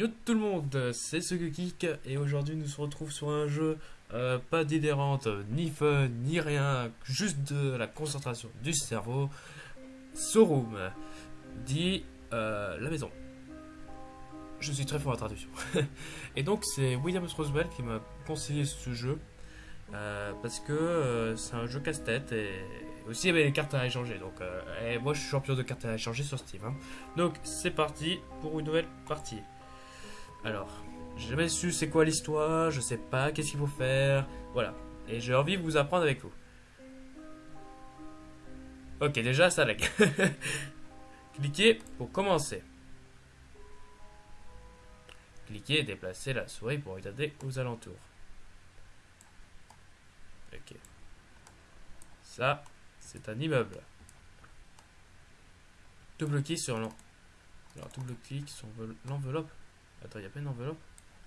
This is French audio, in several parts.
Yo tout le monde, c'est ce Geek et aujourd'hui nous se retrouvons sur un jeu euh, pas d'idérante, ni fun, ni rien, juste de la concentration du cerveau. Sorum, dit euh, la maison. Je suis très fort en traduction. et donc c'est Williams Roosevelt qui m'a conseillé ce jeu euh, parce que c'est un jeu casse-tête et aussi il y avait les cartes à échanger. Donc et moi je suis champion de cartes à échanger sur Steam. hein. Donc c'est parti pour une nouvelle partie. Alors, j'ai jamais su c'est quoi l'histoire, je sais pas qu'est-ce qu'il faut faire, voilà. Et j'ai envie de vous apprendre avec vous. Ok, déjà ça lag. Cliquez pour commencer. Cliquez et déplacez la souris pour regarder aux alentours. Ok. Ça, c'est un immeuble. Double clic double clic sur l'enveloppe. Attends, il n'y a pas une enveloppe?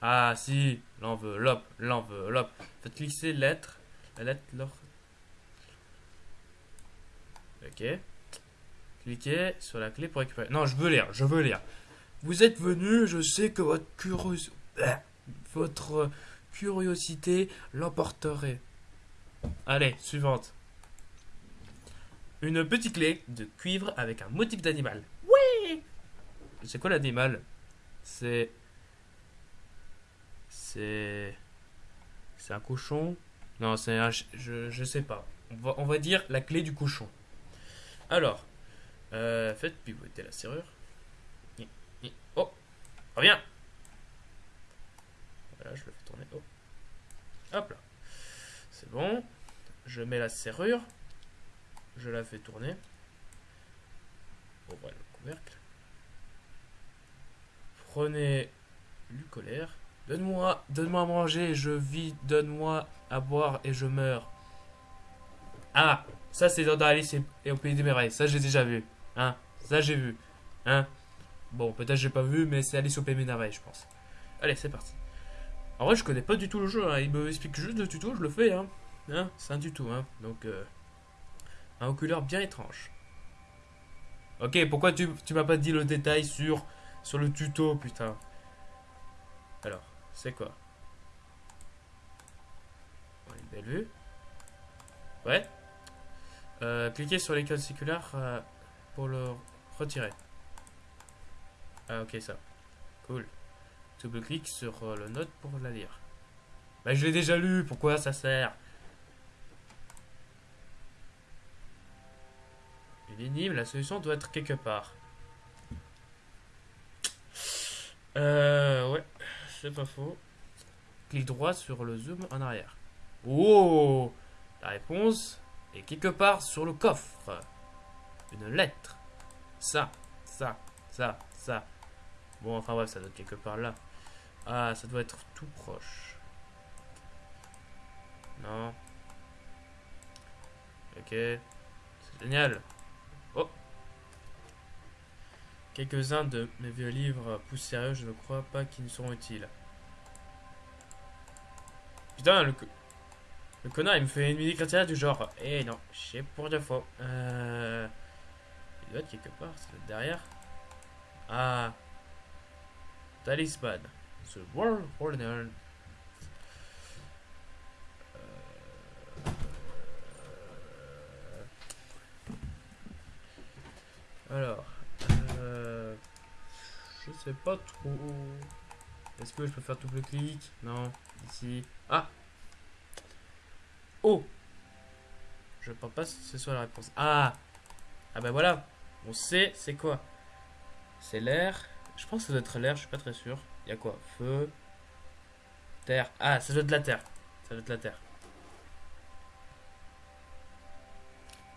Ah, si, l'enveloppe, l'enveloppe. Faites cliquer lettre. La lettre, l'or. Ok. Cliquez sur la clé pour récupérer. Non, je veux lire, je veux lire. Vous êtes venu, je sais que votre curiosité. Votre curiosité l'emporterait. Allez, suivante. Une petite clé de cuivre avec un motif d'animal. Oui C'est quoi l'animal? C'est. C'est. C'est un cochon Non, c'est un. Je, je sais pas. On va, dire la clé du cochon. Alors. Euh, faites pivoter la serrure. Oh Reviens Voilà, je le fais tourner. Oh. Hop là. C'est bon. Je mets la serrure. Je la fais tourner. Ouvre le couvercle. Prenez du colère. Donne-moi, donne-moi à manger, je vis, donne-moi à boire et je meurs. Ah, ça c'est dans Alice et, au pays des merveilles. Ça j'ai déjà vu. Hein, ça j'ai vu. Hein. Bon, peut-être j'ai pas vu, mais c'est Alice au pays des merveilles, je pense. Allez, c'est parti. En vrai, je connais pas du tout le jeu. Hein. Il me explique juste le tuto, je le fais. Hein. hein c'est un tuto. Hein. Donc, euh, un oculaire bien étrange. Ok, pourquoi tu, tu m'as pas dit le détail sur, sur le tuto, putain Alors, c'est quoi Une belle vue. Ouais. Euh, cliquez sur l'icône circulaire euh, pour le retirer. Ah, ok, ça. Cool. Double-clic sur euh, le note pour la lire. Bah, je l'ai déjà lu, pourquoi ça sert? Une la solution doit être quelque part. Euh, ouais, c'est pas faux. Clic droit sur le zoom en arrière. Oh La réponse est quelque part sur le coffre. Une lettre. Ça, ça, ça, ça. Bon, enfin bref, ça doit être quelque part là. Ah, ça doit être tout proche. Non. Ok. C'est génial. Oh. Quelques-uns de mes vieux livres poussiéreux, je ne crois pas qu'ils ne seront utiles. Putain, le, le connard, il me fait une mini chrétienne du genre. Eh non, je sais pour deux fois. Euh... Il doit être quelque part, ça doit être derrière. Ah. Talisman. The World Order. Alors, euh, je sais pas trop. Est-ce que je peux faire double clic? Non, ici. Ah Oh Je pense pas que ce soit la réponse. Ah Ah ben voilà, on sait c'est quoi. C'est l'air. Je pense que ça doit être l'air, je suis pas très sûr. Il y a quoi? Feu, terre. Ah, ça doit être la terre. Ça doit être la terre.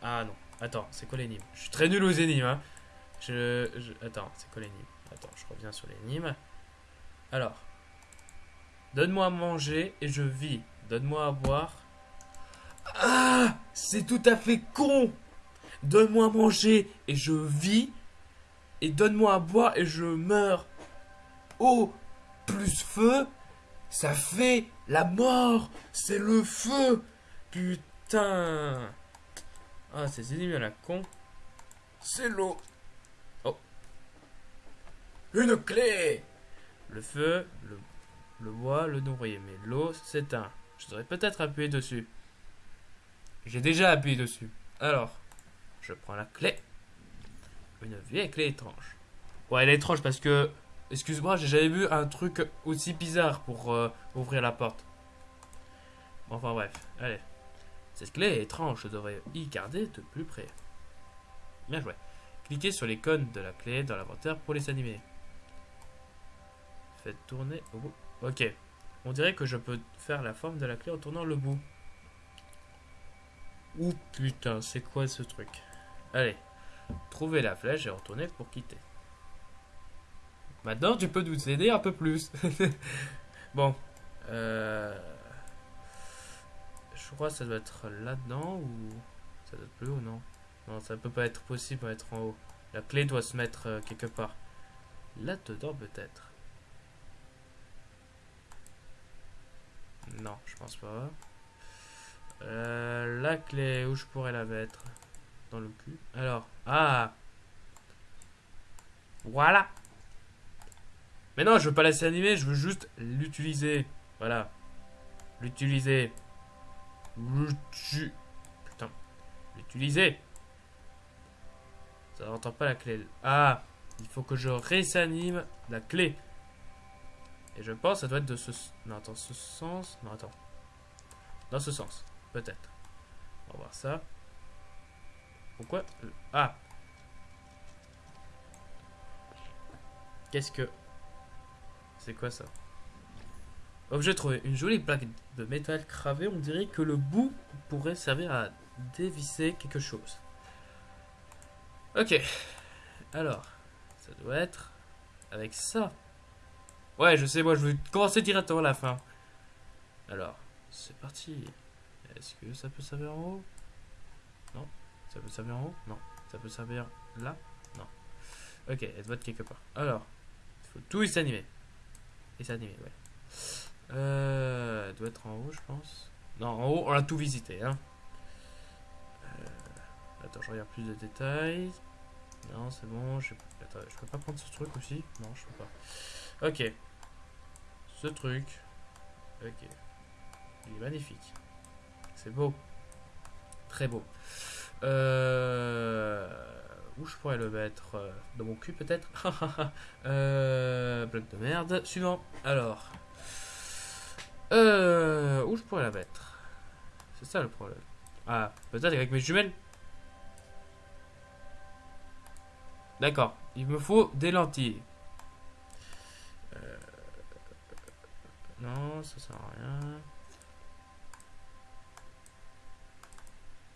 Ah non. Attends, c'est quoi l'énigme Je suis très nul aux énigmes. Hein. Je, je- Attends, c'est quoi l'énigme Attends, je reviens sur l'énigme. Alors. Donne-moi à manger et je vis. Donne-moi à boire. Ah C'est tout à fait con Donne-moi à manger et je vis. Et donne-moi à boire et je meurs. Oh Plus feu, ça fait la mort C'est le feu Putain ah, ces ennemis à la con. C'est l'eau. Une clé Le feu, le, bois, le nourrir. Mais l'eau s'éteint. Je devrais peut-être appuyer dessus. J'ai déjà appuyé dessus. Alors, je prends la clé. Une vieille clé étrange. Ouais, elle est étrange parce que... Excuse-moi, j'ai jamais vu un truc aussi bizarre pour euh, ouvrir la porte. Enfin bref, allez. Cette clé est étrange, je devrais y garder de plus près. Bien joué. Cliquez sur l'icône de la clé dans l'inventaire pour les animer. Tourner au bout. Ok. On dirait que je peux faire la forme de la clé en tournant le bout. Ouh putain, c'est quoi ce truc? Allez, trouvez la flèche et retournez pour quitter. Maintenant, tu peux nous aider un peu plus. bon. Euh... Je crois que ça doit être là-dedans ou... Ça doit être plus haut, non? Non, ça peut pas être possible d'être en haut. La clé doit se mettre euh, quelque part. Là-dedans, peut-être. Non, je pense pas. Euh, la clé, où je pourrais la mettre? Dans le cul. Alors, ah Voilà Mais non, je veux pas laisser animer, je veux juste l'utiliser. Voilà. L'utiliser. Putain. L'utiliser. Ça n'entend pas la clé. Ah Il faut que je réanime la clé. Et je pense que ça doit être de ce... Non, attends, ce sens... Non, attends. Dans ce sens. Peut-être. On va voir ça. Pourquoi Ah Qu'est-ce que... C'est quoi ça? Objet trouvé. Une jolie plaque de métal cravée. On dirait que le bout pourrait servir à dévisser quelque chose. Ok. Alors, ça doit être avec ça. Ouais, je sais, moi, je vais commencer directement à la fin. Alors, c'est parti. Est-ce que ça peut servir en haut? Non. Ça peut servir en haut? Non. Ça peut servir là? Non. Ok, elle doit être quelque part. Alors, il faut tout s'animer. Et s'animer, ouais. Euh, elle doit être en haut, je pense. Non, en haut, on a tout visité. Hein. Euh, attends, je regarde plus de détails. Non, c'est bon. Je... Attends, je peux pas prendre ce truc aussi? Non, je peux pas. Ok. Ce truc. Ok. Il est magnifique. C'est beau. Très beau. Euh, où je pourrais le mettre? Euh, Dans mon cul peut-être? Euh, Bloc de merde. Suivant. Alors. Où je pourrais la mettre? C'est ça le problème. Ah, peut-être avec mes jumelles D'accord. Il me faut des lentilles. Non, ça sert à rien.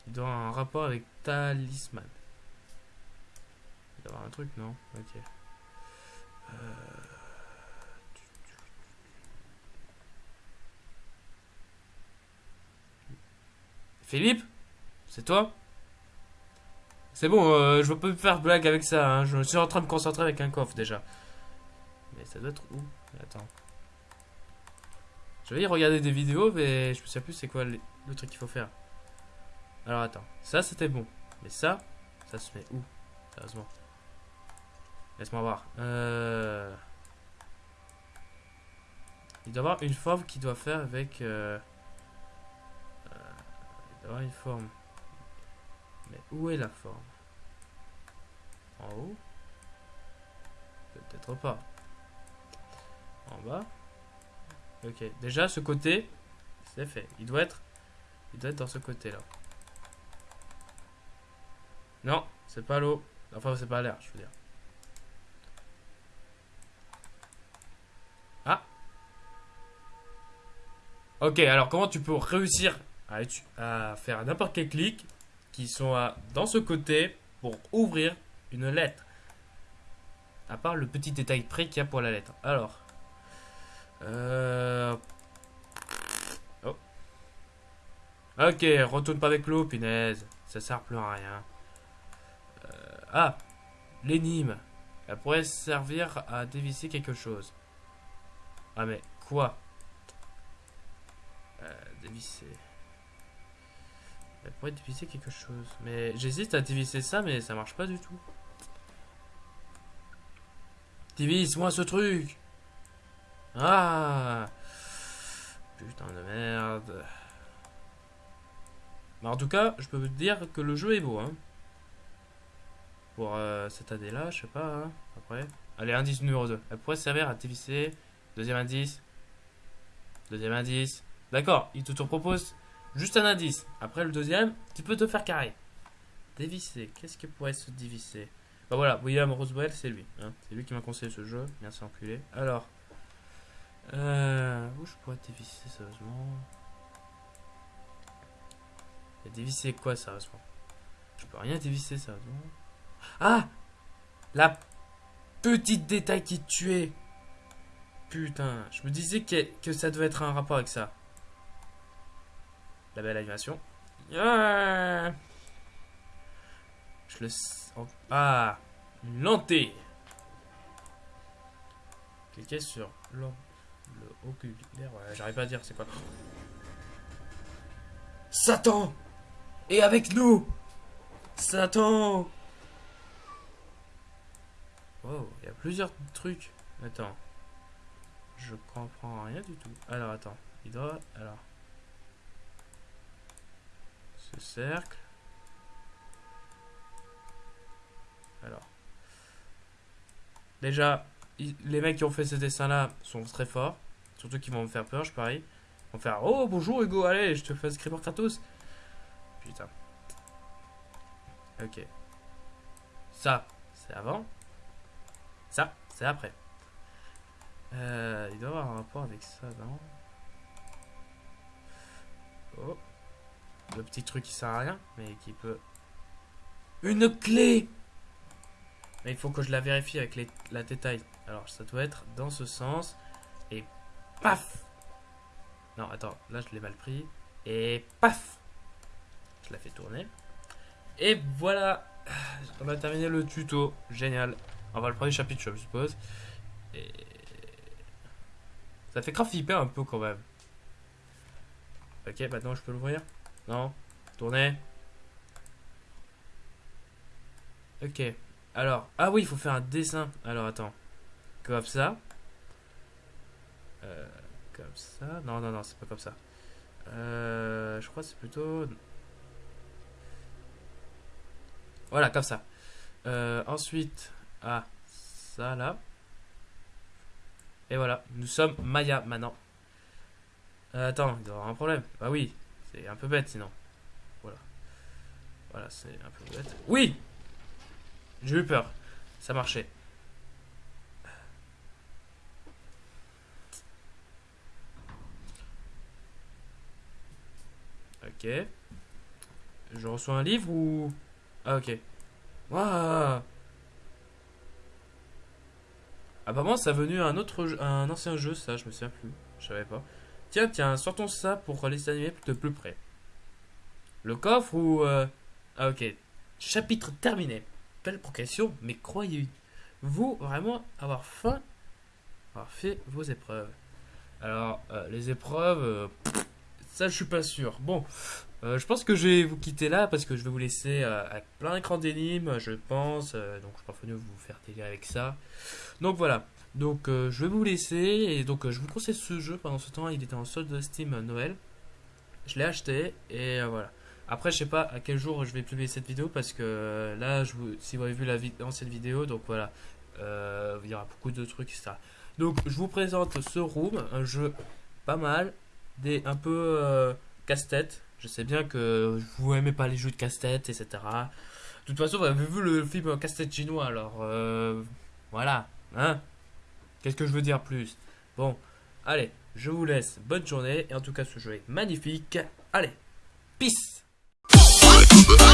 Il doit avoir un rapport avec talisman. Il doit avoir un truc, non? Ok. Euh, Philippe? C'est toi? C'est bon, euh, je veux pas faire blague avec ça. Hein. Je suis en train de me concentrer avec un coffre déjà. Mais ça doit être où? Attends. Je vais y regarder des vidéos, mais je me sais plus c'est quoi le truc qu'il faut faire. Alors attends, ça c'était bon. Mais ça, ça se met où Sérieusement? Laisse-moi voir. Euh... Il doit avoir une forme qui doit faire avec... Euh... euh il doit avoir une forme. Mais où est la forme? En haut? Peut-être pas. En bas? Ok, déjà ce côté, c'est fait. Il doit être... Il doit être dans ce côté-là. Non, c'est pas l'eau. Enfin, c'est pas l'air, je veux dire. Ah. Ok, alors comment tu peux réussir à, faire n'importe quel clic qui sont dans ce côté pour ouvrir une lettre? À part le petit détail près qu'il y a pour la lettre. Alors. Euh... Oh. Ok, retourne pas avec l'eau, punaise. Ça sert plus à rien. Ah L'énigme. Elle pourrait servir à dévisser quelque chose. Ah mais quoi? Euh, Dévisser. Elle pourrait dévisser quelque chose. Mais j'hésite à dévisser ça, mais ça marche pas du tout. Dévisse-moi ce truc Ah Putain de merde. Mais en tout cas, je peux vous dire que le jeu est beau. Hein. Pour euh, cette année-là, je sais pas. Hein, après. Allez, indice numéro 2. Elle pourrait servir à dévisser. Deuxième indice. Deuxième indice. D'accord, il te, propose juste un indice. Après le deuxième, tu peux te faire carré. Dévisser. Qu'est-ce qui pourrait se dévisser Bah voilà, William Roswell, c'est lui. Hein. C'est lui qui m'a conseillé ce jeu. Merci enculé. Alors. Dévisser sérieusement? Dévisser quoi sérieusement? Je peux rien dévisser sérieusement? Ah La petite détail qui tuait. Putain, je me disais que, que, ça devait être un rapport avec ça. La belle animation. Ah je le... Ah Une lentille Cliquez sur le, le oculaire. Ouais, j'arrive pas à dire c'est quoi. Satan Et avec nous Satan Oh, il y a plusieurs trucs. Attends. Je comprends rien du tout. Alors, attends. Il doit... Alors. Ce cercle. Alors. Déjà, les mecs qui ont fait ce dessin-là sont très forts. Surtout qu'ils vont me faire peur, je parie. Ils vont faire Oh, bonjour Hugo, allez, je te fais script Kratos. Putain. Ok. Ça, c'est avant. Ça, c'est après. Euh, il doit avoir un rapport avec ça, non? Oh. Le petit truc qui sert à rien, mais qui peut... Une clé Mais il faut que je la vérifie avec la détail. Alors, ça doit être dans ce sens. Et paf Non, attends, là je l'ai mal pris. Et paf Je la fais tourner. Et voilà On a terminé le tuto. Génial. On va le premier chapitre, je suppose. Et... Ça fait grave un peu quand même. Ok, maintenant je peux l'ouvrir Non Tourner Ok. Alors, ah oui, il faut faire un dessin. Alors, attends. Comme ça. Euh, comme ça. Non, non, non, c'est pas comme ça. Euh, je crois que c'est plutôt... Voilà, comme ça. Euh, ensuite, ah, ça là. Et voilà, nous sommes Maya maintenant. Euh, attends, il doit y avoir un problème. Bah oui, c'est un peu bête sinon. Voilà. Voilà, c'est un peu bête. Oui J'ai eu peur. Ça marchait. Ok. Je reçois un livre ou... Ah ok. Waouh Apparemment, ça a venu un autre un ancien jeu, ça, je me souviens plus. Je savais pas. Tiens, tiens, sortons ça pour les animer de plus près. Le coffre ou... Euh, ah, ok. Chapitre terminé. Belle progression, mais croyez-vous vraiment avoir faim avoir fait vos épreuves Alors, euh, les épreuves... Euh, ça, je suis pas sûr. Bon, euh, je pense que je vais vous quitter là parce que je vais vous laisser avec plein d'écran d'énigmes, je pense. Donc je pense mieux vous faire délire avec ça. Donc voilà. Donc je vais vous laisser et donc je vous conseille ce jeu pendant ce temps. Il était en solde de Steam Noël. Je l'ai acheté et voilà. Après je sais pas à quel jour je vais publier cette vidéo parce que là je vous, si vous avez vu la l'ancienne vidéo donc voilà il y aura beaucoup de trucs etc. Donc je vous présente ce Room, un jeu pas mal, des un peu casse-tête je sais bien que vous aimez pas les jeux de casse-tête, etc. De toute façon, vous avez vu le film casse-tête chinois, alors euh, voilà. Hein Qu'est-ce que je veux dire plus? Bon, allez, je vous laisse. Bonne journée. Et en tout cas, ce jeu est magnifique. Allez, peace I